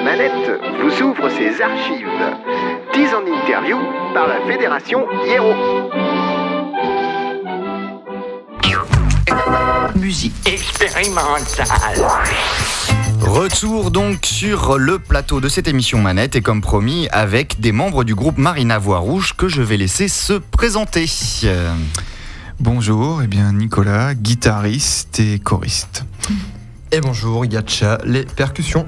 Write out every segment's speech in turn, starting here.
la manette vous ouvre ses archives. 10 en interview par la Fédération Hiero. Musique expérimentale. Retour donc sur le plateau de cette émission Manette et comme promis avec des membres du groupe Marina Voix Rouge que je vais laisser se présenter. Bonjour, eh bien Nicolas, guitariste et choriste. Et bonjour, Yatcha, les percussions.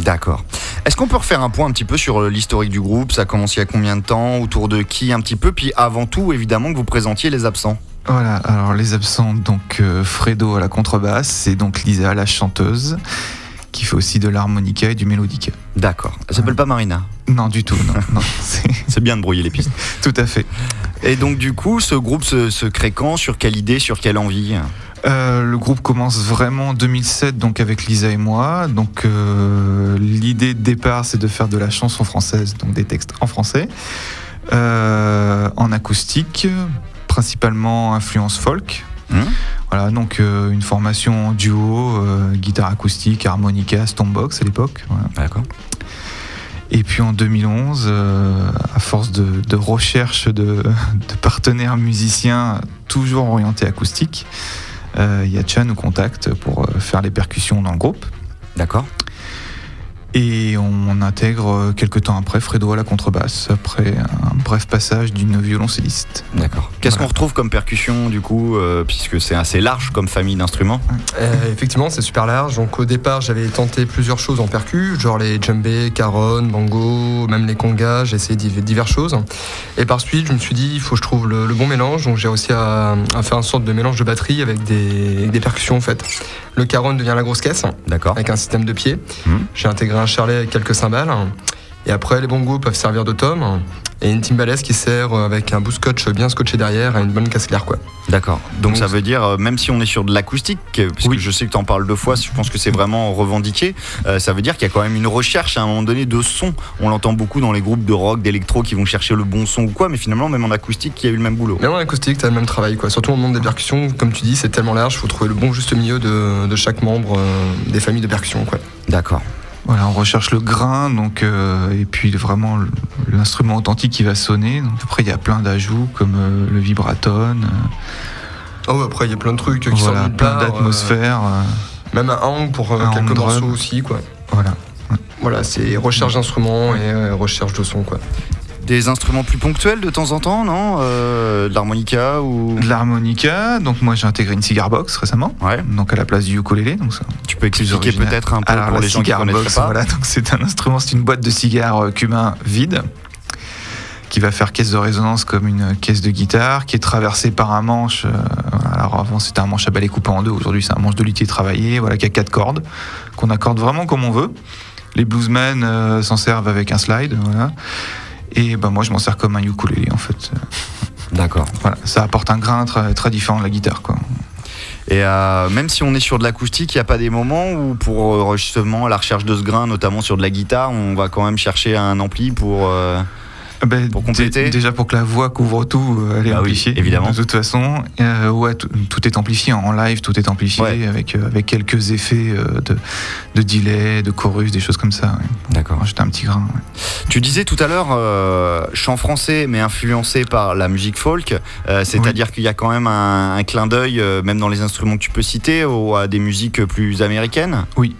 D'accord. Est-ce qu'on peut refaire un point un petit peu sur l'historique du groupe? Ça a commencé il y a combien de temps? Autour de qui un petit peu? Puis avant tout, évidemment, que vous présentiez les absents. Voilà, alors les absents, donc euh, Fredo à la contrebasse et donc Lisa la chanteuse qui fait aussi de l'harmonica et du mélodica. D'accord. Elle s'appelle pas Marina? Non, du tout, non. C'est bien de brouiller les pistes. tout à fait. Et donc du coup, ce groupe se, se crée quand? Sur quelle idée? Sur quelle envie? Euh, le groupe commence vraiment en 2007, donc avec Lisa et moi. Donc euh, l'idée de départ, c'est de faire de la chanson française, donc des textes en français, euh, en acoustique, principalement influence folk. Hum Voilà, donc une formation en duo, guitare acoustique, harmonica, stompbox à l'époque. voilà. D'accord. Et puis en 2011, euh, à force de, de recherche de, de partenaires musiciens toujours orientés acoustique, Yatcha nous contacte pour euh, faire les percussions dans le groupe. D'accord. Et on intègre euh, quelques temps après Fredo à la contrebasse, après un bref passage d'une violoncelliste. D'accord. Qu'est-ce Voilà. qu'on retrouve comme percussion du coup euh, Puisque c'est assez large comme famille d'instruments? Euh, effectivement, c'est super large. Donc au départ, j'avais tenté plusieurs choses en percu, genre les djembés, caron, bongo, même les congas. J'ai essayé div- diverses choses. Et par suite, je me suis dit, il faut que je trouve le, le bon mélange. Donc j'ai réussi à, à faire une sorte de mélange de batterie avec des, avec des percussions en fait. Le caron devient la grosse caisse D'accord. avec un système de pied. Mhm. J'ai intégré un charlet avec quelques cymbales. Et après, les bongos peuvent servir de tom. Et une timbales qui sert avec un bout scotch bien scotché derrière et une bonne casse claire quoi. D'accord. Donc Donc, ça veut dire, euh, même si on est sur de l'acoustique, euh, puisque Oui. je sais que tu en parles deux fois, je pense que c'est vraiment revendiqué, euh, ça veut dire qu'il y a quand même une recherche à un moment donné de son. On l'entend beaucoup dans les groupes de rock, d'électro qui vont chercher le bon son ou quoi, mais finalement, même en acoustique, il y a eu le même boulot. Même en acoustique, t'as le même travail, quoi. Surtout au monde des percussions, comme tu dis, c'est tellement large, faut trouver le bon juste milieu de, de chaque membre euh, des familles de percussions, quoi. D'accord. Voilà, on recherche le grain, donc, euh, et puis vraiment l'instrument authentique qui va sonner. Donc, après, il y a plein d'ajouts comme euh, le vibratone, euh, Oh, après, il y a plein de trucs qui voilà, sortent plein d'atmosphères. même un hang pour Un quelques morceaux aussi, quoi. voilà. Voilà, c'est recherche d'instruments et recherche de son, quoi. Des instruments plus ponctuels de temps en temps, non Euh, De l'harmonica ou. De l'harmonica, donc moi j'ai intégré une cigar box récemment, Ouais. donc à la place du ukulélé. Donc ça, Tu peux expliquer peut-être un peu Alors pour la les gens qui box, pas. voilà, donc c'est un instrument, c'est une boîte de cigares euh, cubain vide qui va faire caisse de résonance comme une caisse de guitare, qui est traversée par un manche. euh, alors avant c'était un manche à balai coupé en deux, aujourd'hui c'est un manche de luthier travaillé, voilà, qui a quatre cordes, qu'on accorde vraiment comme on veut. Les bluesmen euh, s'en servent avec un slide, voilà. Et ben moi je m'en sers comme un ukulélé en fait. D'accord. Voilà, ça apporte un grain très, très différent de la guitare quoi. Et euh, même si on est sur de l'acoustique, il n'y a pas des moments où, pour euh, justement la recherche de ce grain, notamment sur de la guitare, on va quand même chercher un ampli pour. euh, Ben, Pour compléter dé- Déjà pour que la voix couvre tout, euh, elle est Bah oui, amplifiée. évidemment. De toute façon, Euh, ouais, tout, est amplifié en live, tout est amplifié Ouais. avec, euh, avec quelques effets euh, de, de delay, de chorus, des choses comme ça. ouais. D'accord. J'étais un petit grain. ouais. Tu disais tout à l'heure chant français, mais influencé par la musique folk. C'est-à-dire qu'il y a quand même un, un clin d'œil, même dans les instruments que tu peux citer, au- à des musiques plus américaines? Oui,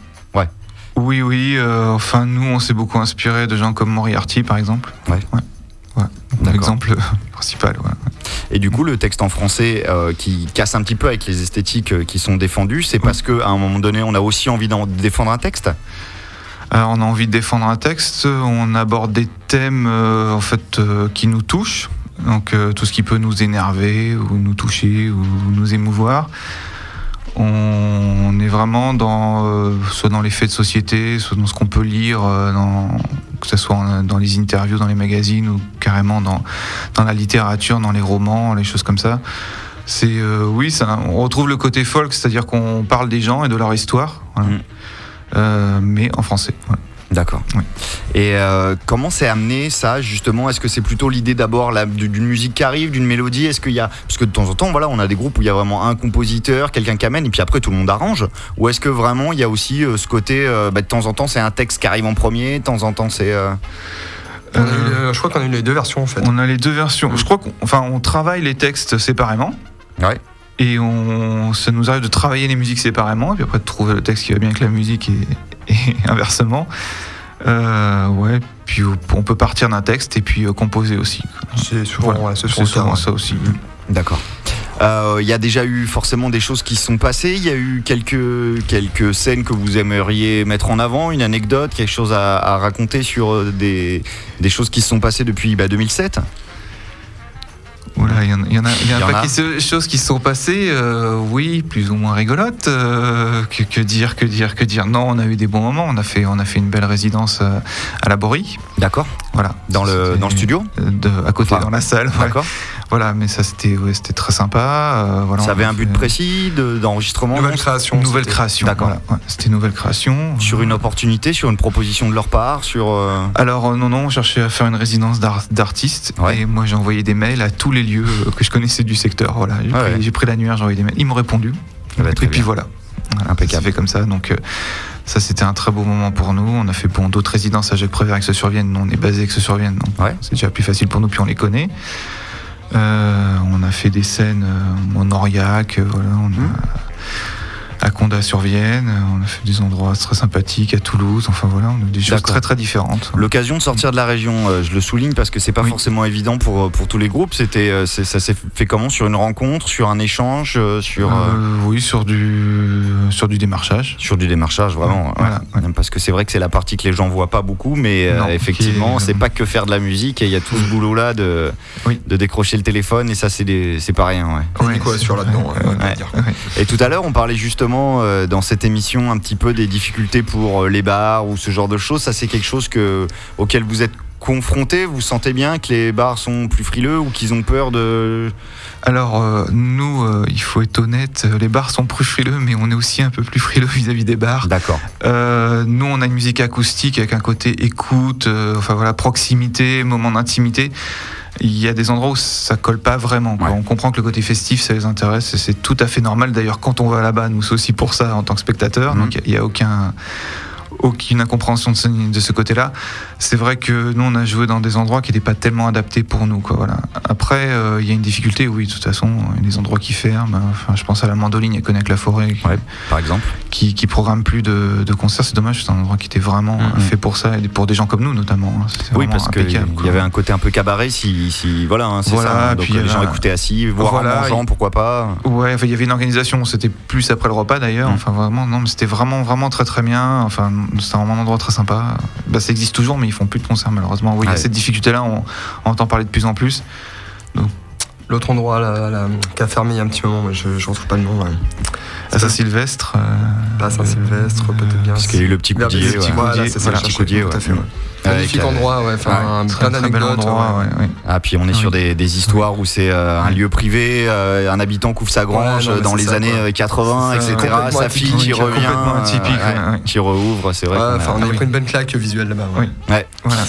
oui. euh, enfin, nous, on s'est beaucoup inspiré de gens comme Moriarty, par exemple. Ouais. ouais. L'exemple principal. ouais. Et du coup, le texte en français euh, qui casse un petit peu avec les esthétiques euh, qui sont défendues, c'est parce qu'à un moment donné, on a aussi envie d'en défendre un texte? Alors, on a envie de défendre un texte, on aborde des thèmes euh, en fait euh, qui nous touchent, donc euh, tout ce qui peut nous énerver ou nous toucher ou nous émouvoir. On est vraiment dans euh, soit dans les faits de société, soit dans ce qu'on peut lire, euh, dans, que ce soit en- dans les interviews, dans les magazines ou carrément dans, dans la littérature, dans les romans, les choses comme ça. C'est euh, oui, ça, on retrouve le côté folk, c'est-à-dire qu'on parle des gens et de leur histoire, voilà. Mm. Mais en français. voilà. D'accord. Oui. Et euh, comment c'est amené ça justement? Est-ce que c'est plutôt l'idée d'abord d'une musique qui arrive, d'une mélodie? Est-ce qu'il y a parce que de temps en temps, voilà, on a des groupes où il y a vraiment un compositeur, quelqu'un qui amène, et puis après tout le monde arrange. Ou est-ce que vraiment il y a aussi euh, ce côté euh, bah, de temps en temps c'est un texte qui arrive en premier, de temps en temps c'est euh, On a eu je crois qu'on a eu les deux versions en fait. On a les deux versions. Je crois qu'on enfin, on travaille les textes séparément. Ouais. Et on, ça nous arrive de travailler les musiques séparément, et puis après de trouver le texte qui va bien avec la musique et, et inversement. Euh, ouais, puis on peut partir d'un texte et puis euh, composer aussi. C'est souvent, Voilà. ouais, C'est souvent ouais. ça aussi. D'accord. Euh, Il y a déjà eu forcément des choses qui se sont passées. Il y a eu quelques, quelques scènes que vous aimeriez mettre en avant, une anecdote, quelque chose à, à raconter sur euh, des, des choses qui se sont passées depuis bah, 2007. Voilà, il y, en- il y en a, il y a Il y un en paquet a. de choses qui se sont passées, euh, oui, plus ou moins rigolotes. euh, que, que dire, que dire, que dire. Non, on a eu des bons moments. On a fait, on a fait une belle résidence euh, à la Borie. D'accord. Voilà. Dans le, dans le studio de, à côté Enfin, dans la salle. ouais. D'accord. Voilà, mais ça c'était ouais, c'était très sympa. voilà, Ça avait un but fait- précis de- d'enregistrement Nouvelle création. Nouvelle création. D'accord. voilà, ouais, c'était nouvelle création. Sur une opportunité, sur une proposition de leur part, sur. Alors non, non, on cherchait à faire une résidence d'ar- d'artistes et moi j'ai envoyé des mails à tous les lieux euh, que je connaissais du secteur. Voilà, j'ai Ah pris, ouais. j'ai pris l'annuaire, j'ai envoyé des mails. Ils m'ont répondu. Ah bah, et puis bien. voilà. Voilà, Impeccable. Fait comme ça. Donc euh, ça c'était un très beau moment pour nous. On a fait bon d'autres résidences à Jacques Prévert avec ce survienne. Nous on est basé avec ce survienne. Ouais. c'est déjà plus facile pour nous puis on les connaît. Euh, on a fait des scènes en Aurillac, voilà, on a- Mmh. À Condat-sur-Vienne, euh, on a fait des endroits très sympathiques à Toulouse, enfin voilà, on a des choses très très différentes. L'occasion de sortir de la région, euh, je le souligne parce que c'est pas Oui. forcément évident pour, pour tous les groupes. C'était, euh, ça s'est fait comment? Sur une rencontre, sur un échange, euh, sur, euh, Euh, oui, sur du, sur du démarchage. sur du démarchage, vraiment. Voilà, ouais. Parce que c'est vrai que c'est la partie que les gens voient pas beaucoup, mais euh, Non, effectivement, c'est pas que faire de la musique et il y a tout ce boulot-là de, Oui. de décrocher le téléphone et ça, c'est, des- c'est pas rien. Ouais. Ouais, quoi, sur là-dedans. Et tout à l'heure, on parlait justement euh, dans cette émission un petit peu des difficultés pour euh, les bars ou ce genre de choses. Ça, c'est quelque chose que, auquel vous êtes confronté. Vous sentez bien que les bars sont plus frileux ou qu'ils ont peur de. Alors, euh, nous, euh, il faut être honnête, les bars sont plus frileux, mais on est aussi un peu plus frileux vis-à-vis des bars. D'accord. Euh, nous, on a une musique acoustique avec un côté écoute, enfin voilà, proximité, moment d'intimité. Il y a des endroits où ça colle pas vraiment. quoi. Ouais. On comprend que le côté festif, ça les intéresse, et c'est tout à fait normal. D'ailleurs, quand on va là-bas, nous, c'est aussi pour ça en tant que spectateur. Mhm. Donc, il n'y a aucun aucune incompréhension de ce, de ce côté-là. C'est vrai que nous, on a joué dans des endroits qui n'étaient pas tellement adaptés pour nous. Quoi, voilà. Après, euh, il y a une difficulté, oui, de toute façon, il y a des endroits qui ferment. Enfin, je pense à la Mandoline, connaît que la forêt, qui, Ouais, par exemple. qui, qui programme plus de, de concerts. C'est dommage, c'est un endroit qui était vraiment Mhm. euh, fait pour ça et pour des gens comme nous notamment. hein. Oui, parce qu'il y avait un côté un peu cabaret, si, si voilà, hein, c'est Voilà, ça. hein. Donc puis il y les gens écoutaient assis, voire Voilà, en mangeant, pourquoi pas. Ouais, il y avait une organisation, c'était plus après le repas d'ailleurs. Mm. Enfin, vraiment, non, mais c'était vraiment, vraiment très, très bien. Enfin, c'était vraiment un endroit très sympa. Bah, ça existe toujours, mais ils font plus de concerts, malheureusement. Oui, il y a cette difficulté-là, on, on entend parler de plus en plus. L'autre endroit là, là, qui a fermé il y a un petit moment, mais je ne retrouve pas le nom. ouais. À Saint-Sylvestre. euh, Pas Saint-Sylvestre, peut-être bien. Parce qu'il y a eu le petit coudier. le petit ouais. Voilà, Coudier, c'est ça, voilà, petit tout à ouais. fait. Avec, Magnifique euh, endroit, ouais, enfin, très, plein très bel d'anecdotes. endroit, ouais. ouais, ouais. Ah, puis on est Oui. sur des, des histoires où c'est euh, un lieu privé, euh, un habitant couvre sa grange Ouais, non, mais dans les ça, années quoi. euh, 80, C'est ça, etc. Sa fille qui revient, euh, qui rouvre, c'est vrai. On a oui. pris une bonne claque visuelle là-bas. ouais. Oui. Ouais. Voilà.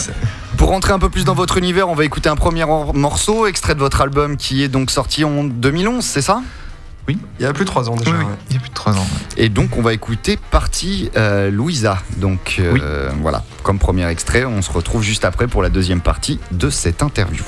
Pour rentrer un peu plus dans votre univers, on va écouter un premier or- morceau, extrait de votre album qui est donc sorti en 2011, c'est ça? Il y a plus de 3 ans déjà. Oui, oui, ouais. il y a plus de 3 ans. ouais. Et donc on va écouter partie euh, Louisa. Donc euh, voilà, comme premier extrait, on se retrouve juste après pour la deuxième partie de cette interview.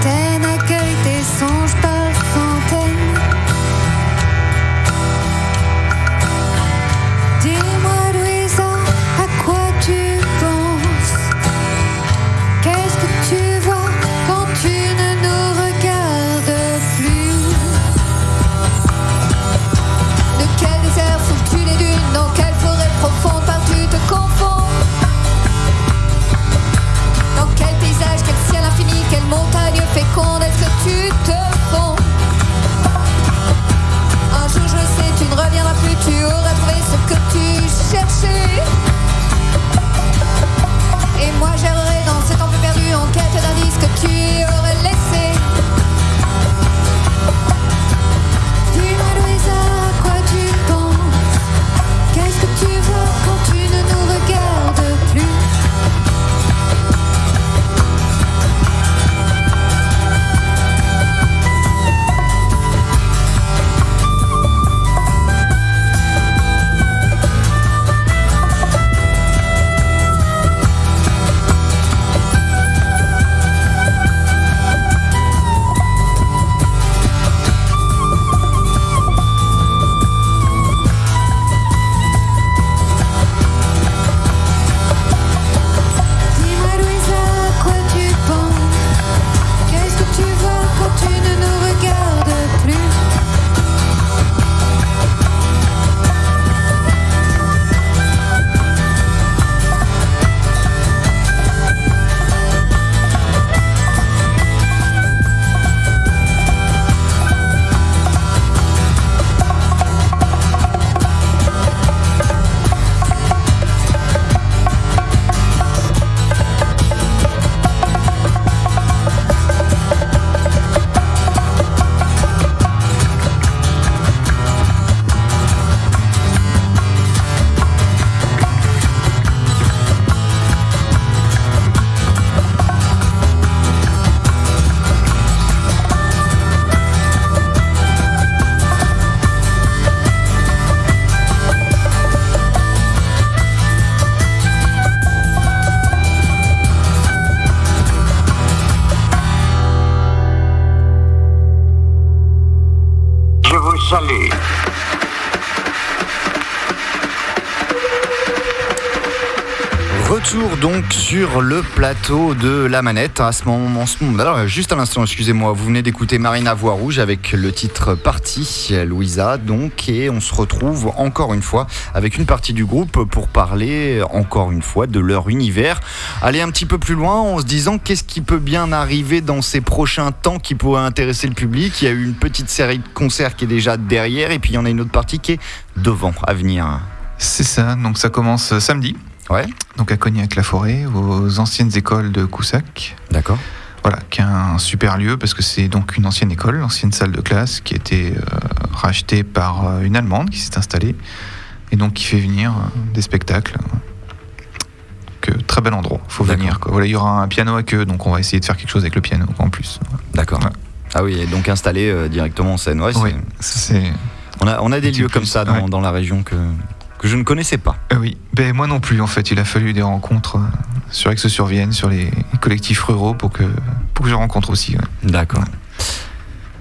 Quelle mer tu te fonds Un jour je sais, tu ne reviendras plus, tu auras trouvé ce que tu cherchais. Et moi j'errerai sur le plateau de la manette. À ce moment, alors juste à l'instant, excusez-moi, vous venez d'écouter Marina Voix Rouge avec le titre Partie Louisa, donc, et on se retrouve encore une fois avec une partie du groupe pour parler encore une fois de leur univers. Aller un petit peu plus loin en se disant qu'est-ce qui peut bien arriver dans ces prochains temps qui pourrait intéresser le public. Il y a eu une petite série de concerts qui est déjà derrière, et puis il y en a une autre partie qui est devant, à venir. C'est ça, donc ça commence samedi, Ouais, donc à Cognac-la-Forêt, aux anciennes écoles de Coussac. d'accord. Voilà, qui est un super lieu parce que c'est donc une ancienne école, l'ancienne salle de classe qui a été euh, rachetée par euh, une Allemande qui s'est installée et donc qui fait venir euh, des spectacles. Très bel endroit, faut venir. quoi. Voilà, il y aura un piano à queue, donc on va essayer de faire quelque chose avec le piano en plus. D'accord. Ouais. Ah oui, et donc installé euh, directement en scène. Ouais, c'est- Oui, c'est. on, a, on a des lieux plus, comme ça dans, ouais. dans la région que, que je ne connaissais pas. Ah oui, ben, moi non plus en fait. Il a fallu des rencontres euh, sur Aix-sur-Vienne, sur les collectifs ruraux pour que, pour que je rencontre aussi. ouais. D'accord.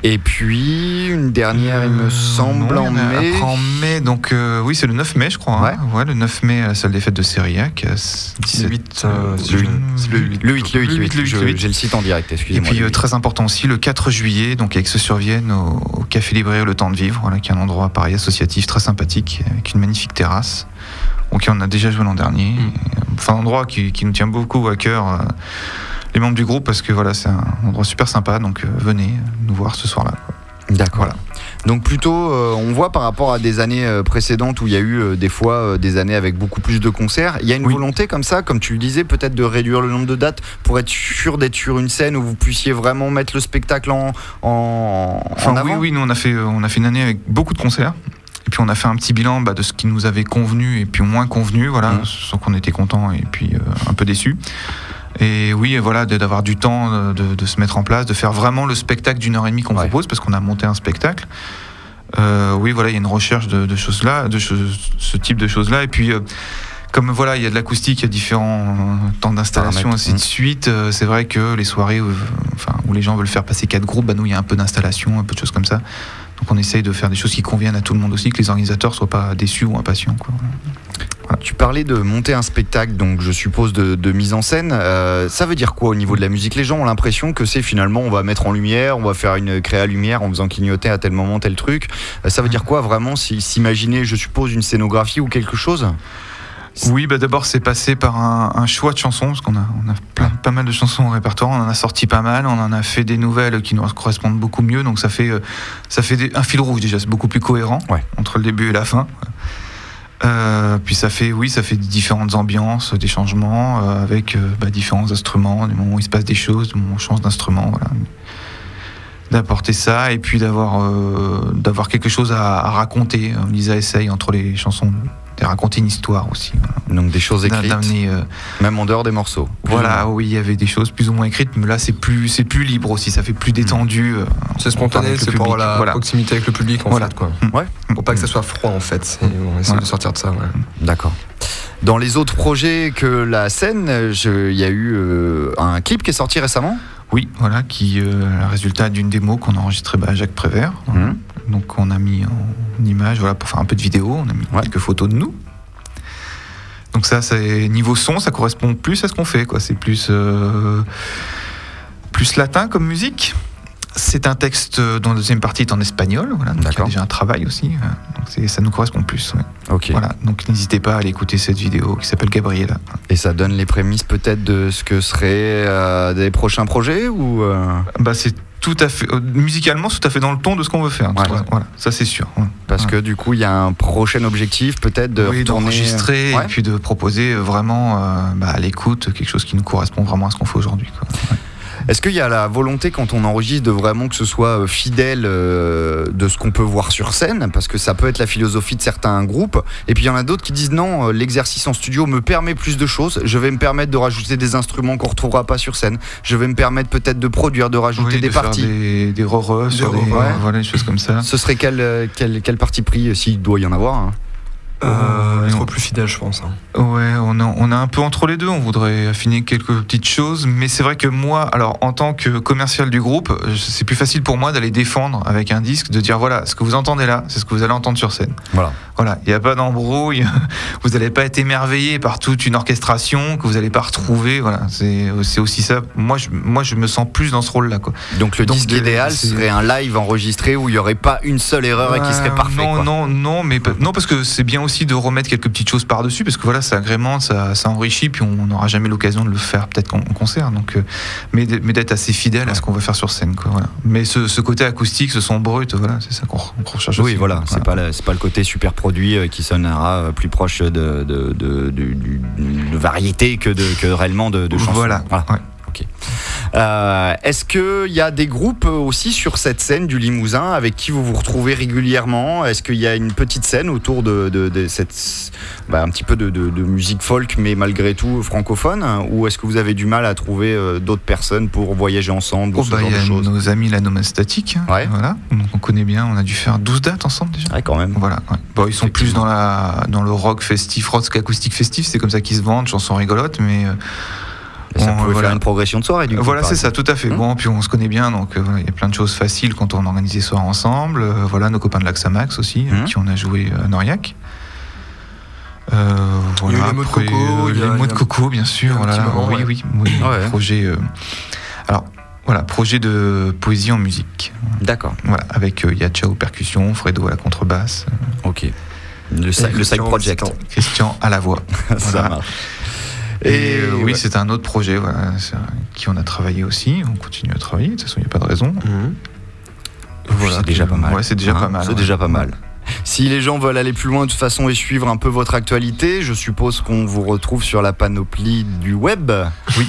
Et puis, une dernière, il me Euh, semble, non, en mai. Après en mai, donc euh, oui, c'est le 9 mai, je crois. hein. Ouais. le 9 mai à la salle des fêtes de Sériac. à 17, Le 8, euh, si le je- huit. c'est le 8. Le 8, le 8, le 8. le huit, Je- le huit. J'ai le site en direct, Et excusez-moi. puis euh, huit. très important aussi, le 4 juillet, donc avec ce survienne au, au Café Librairie Le Temps de Vivre, voilà, qui est un endroit pareil associatif très sympathique, avec une magnifique terrasse. Donc on a déjà joué l'an dernier. Mm. Et, Enfin, un endroit qui, qui nous tient beaucoup à cœur, euh, les membres du groupe, parce que voilà, c'est un endroit super sympa. Donc euh, venez nous voir ce soir-là. D'accord. Voilà. Donc plutôt, euh, on voit par rapport à des années euh, précédentes où il y a eu euh, des fois des années avec beaucoup plus de concerts, il y a une Oui. volonté comme ça, comme tu le disais, peut-être de réduire le nombre de dates pour être sûr d'être sur une scène où vous puissiez vraiment mettre le spectacle en, en, Enfin, en avant? oui, oui, nous on a fait, on a fait une année avec beaucoup de concerts. Et puis on a fait un petit bilan bah, de ce qui nous avait convenu et puis moins convenu, voilà, Mhm. sans qu'on était content et puis un peu déçu. Et oui, voilà, d'avoir du temps euh, de, de se mettre en place, de faire vraiment le spectacle d'une heure et demie qu'on Ouais. propose, parce qu'on a monté un spectacle. Euh, oui, voilà, il y a une recherche de, de choses là, de ce type de choses là. Et puis, euh, comme voilà, il y a de l'acoustique, il y a différents temps d'installation, ainsi de mm. suite. euh, c'est vrai que les soirées où, enfin, où les gens veulent faire passer quatre groupes, bah, nous, il y a un peu d'installation, un peu de choses comme ça. Donc on essaye de faire des choses qui conviennent à tout le monde aussi, que les organisateurs soient pas déçus ou impatients. Quoi. Tu parlais de monter un spectacle, donc je suppose de, de mise en scène. Euh, ça veut dire quoi au niveau de la musique? Les gens ont l'impression que c'est finalement on va mettre en lumière, on va faire une créa lumière en faisant clignoter à tel moment tel truc. Euh, ça veut dire quoi vraiment si- S'imaginer, je suppose, une scénographie ou quelque chose? Oui, bah d'abord c'est passé par un, un choix de chansons, parce qu'on a, on a plein- pas mal de chansons au répertoire, on en a sorti pas mal, on en a fait des nouvelles qui nous correspondent beaucoup mieux, donc ça fait, euh, ça fait des- un fil rouge déjà, c'est beaucoup plus cohérent Ouais. entre le début et la fin. Euh, puis ça fait, oui, ça fait différentes ambiances, des changements euh, avec euh, bah, différents instruments, des moments où il se passe des choses, des moments où on change d'instrument, voilà. D'apporter ça et puis d'avoir euh, d'avoir quelque chose à, à raconter. Lisa essaye entre les chansons de raconter une histoire aussi. Donc des choses écrites, euh, même en dehors des morceaux. Voilà, oui, il y avait des choses plus ou moins écrites, mais là c'est plus c'est plus libre aussi, ça fait plus détendu. euh, C'est spontané, c'est pour public, la voilà. proximité avec le public en Voilà. fait. Quoi. Ouais. Pour pas que ça soit froid en fait. On essaie Voilà. de sortir de ça. ouais. D'accord. Dans les autres projets que la scène, il y a eu euh, un clip qui est sorti récemment? Oui, voilà, qui euh, le résultat d'une démo qu'on a enregistrée bah, à Jacques Prévert. Donc on a mis en image, voilà, pour faire un peu de vidéo, on a mis Ouais. quelques photos de nous. Donc ça, c'est niveau son, ça correspond plus à ce qu'on fait, quoi. C'est plus euh, plus latin comme musique. C'est un texte dont la deuxième partie est en espagnol, voilà. Donc il y a déjà un travail aussi. euh, Donc ça nous correspond plus. ouais. Ok. Voilà. Donc n'hésitez pas à aller écouter cette vidéo qui s'appelle Gabriela. Et ça donne les prémices peut-être de ce que seraient euh, des prochains projets ou euh, Bah c'est tout à fait euh, musicalement, tout à fait dans le ton de ce qu'on veut faire. Ouais. Voilà, ça c'est sûr. ouais. parce que du coup il y a un prochain objectif peut-être de oui, d'enregistrer et puis de proposer vraiment euh, bah, à l'écoute quelque chose qui nous correspond vraiment à ce qu'on fait aujourd'hui. Est-ce qu'il y a la volonté quand on enregistre de vraiment que ce soit euh, fidèle euh, de ce qu'on peut voir sur scène? Parce que ça peut être la philosophie de certains groupes. Et puis il y en a d'autres qui disent non, euh, l'exercice en studio me permet plus de choses. Je vais me permettre de rajouter des instruments qu'on retrouvera pas sur scène. Je vais me permettre peut-être de produire, de rajouter Oui, des de faire parties. des, des des, ouais. voilà, des choses comme ça. Ce serait quel, quel, quel parti pris, s'il doit y en avoir hein? Euh, être plus fidèle, je pense. hein. Ouais, on a, on a un peu entre les deux. On voudrait affiner quelques petites choses, mais c'est vrai que moi, alors en tant que commercial du groupe, c'est plus facile pour moi d'aller défendre avec un disque, de dire voilà, ce que vous entendez là, c'est ce que vous allez entendre sur scène. Voilà. Voilà, il n'y a pas d'embrouille. Vous n'allez pas être émerveillé par toute une orchestration que vous n'allez pas retrouver. Voilà, c'est aussi ça. Moi, je, moi, je me sens plus dans ce rôle-là. Donc le Donc, disque de- idéal c'est- serait un live enregistré où il n'y aurait pas une seule erreur et qui serait Euh, parfait. Non, quoi. non, non, mais non parce que c'est bien aussi de remettre quelques petites choses par-dessus parce que voilà, ça agrémente, ça, ça enrichit, puis on n'aura jamais l'occasion de le faire peut-être en, en concert. Donc, euh, mais d'être assez fidèle à ce qu'on va faire sur scène, quoi. Voilà. Mais ce, ce côté acoustique, ce son brut, voilà, c'est ça qu'on recherche Oui, aussi. voilà, c'est pas, pas le côté super produit euh, qui sonnera euh, plus proche de, de, de, de- du- de variété que, de, que réellement de, chansons. Voilà. ouais. Euh, Est-ce qu'il y a des groupes aussi sur cette scène du Limousin avec qui vous vous retrouvez régulièrement? Est-ce qu'il y a une petite scène autour de, de- de cette, bah, un petit peu de, musique folk, mais malgré tout francophone? Ou est-ce que vous avez du mal à trouver euh, d'autres personnes pour voyager ensemble ou Oh, ce bah, genre y de a choses? nos amis la Nomastatique, hein, Ouais. voilà, donc on connaît bien, on a dû faire 12 dates ensemble déjà. Ouais, quand même. Voilà, ouais. Bon, ils sont plus dans, la, dans le rock festif, rock acoustique festif, c'est comme ça qu'ils se vendent, chansons rigolotes, mais euh, ça on- pouvait voilà. faire une progression de soirée, du coup. voilà, c'est ça, tout à fait. Hmm. Bon, puis on se connaît bien, donc euh, voilà, il y a plein de choses faciles quand on organise des soirs ensemble. Euh, voilà, nos copains de l'Axamax aussi, avec qui on a joué à Noriac. Euh, Il y a eu voilà, les mots de coco, euh, a- mots de coco, bien sûr. Voilà, moment, oui, ouais. oui, oui, Ouais. Projet. euh, alors, voilà, projet de poésie en musique. D'accord, Voilà, avec euh, Yacha aux percussions, Fredo à la contrebasse, ok. Le, Christian project. Christian à la voix. ça Voilà. marche. Et, euh, oui, ouais. c'est un autre projet, voilà, qui on a travaillé aussi. On continue à travailler. De toute façon, il n'y a pas de raison. Mhm. Voilà, c'est déjà pas mal. Ouais, c'est déjà Hein, pas mal. C'est déjà pas mal. Si les gens veulent aller plus loin de toute façon et suivre un peu votre actualité, je suppose qu'on vous retrouve sur la panoplie du web. Oui.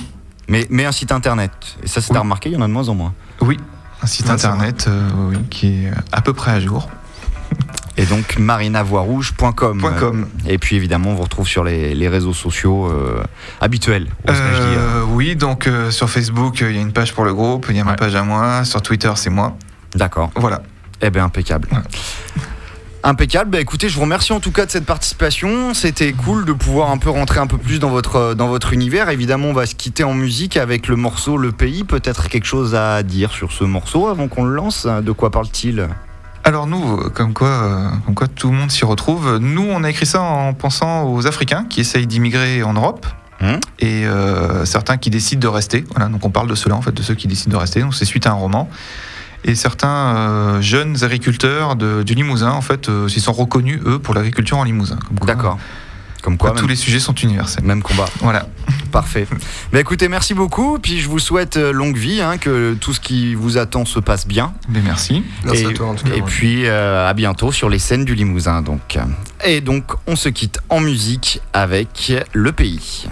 Mais, mais un site internet. Et ça, c'est Oui. à remarquer, il y en a de moins en moins. Oui, un site Ouais, c'est internet euh, oui, qui est à peu près à jour. Et donc marinavoirouge.com. Et puis évidemment, on vous retrouve sur les, les réseaux sociaux euh, habituels. Euh, oui, donc euh, sur Facebook, il y a une page pour le groupe, il y a ma page à moi. Sur Twitter, c'est moi. D'accord. Voilà. Eh bien, impeccable. Ouais. Impeccable. Bah écoutez, je vous remercie en tout cas de cette participation. C'était cool de pouvoir un peu rentrer un peu plus dans votre dans votre univers. Évidemment, on va se quitter en musique avec le morceau Le Pays. Peut-être quelque chose à dire sur ce morceau avant qu'on le lance. De quoi parle-t-il? Alors nous, comme quoi, euh, comme quoi tout le monde s'y retrouve, nous on a écrit ça en pensant aux Africains qui essayent d'immigrer en Europe. Hum. et euh, certains qui décident de rester. Voilà, donc on parle de cela en fait, de ceux qui décident de rester. Donc c'est suite à un roman. Et certains euh, jeunes agriculteurs de- du Limousin en fait, euh, s'y sont reconnus eux pour l'agriculture en Limousin. Comme quoi, D'accord. Comme quoi, tous les sujets sont universels. même combat. Voilà. Parfait. Bah écoutez, merci beaucoup. Puis je vous souhaite euh, longue vie, hein, que tout ce qui vous attend se passe bien. Mais merci. Merci et, à toi en tout cas. et ouais. puis euh, à bientôt sur les scènes du Limousin. Donc. Et donc on se quitte en musique avec Le Pays.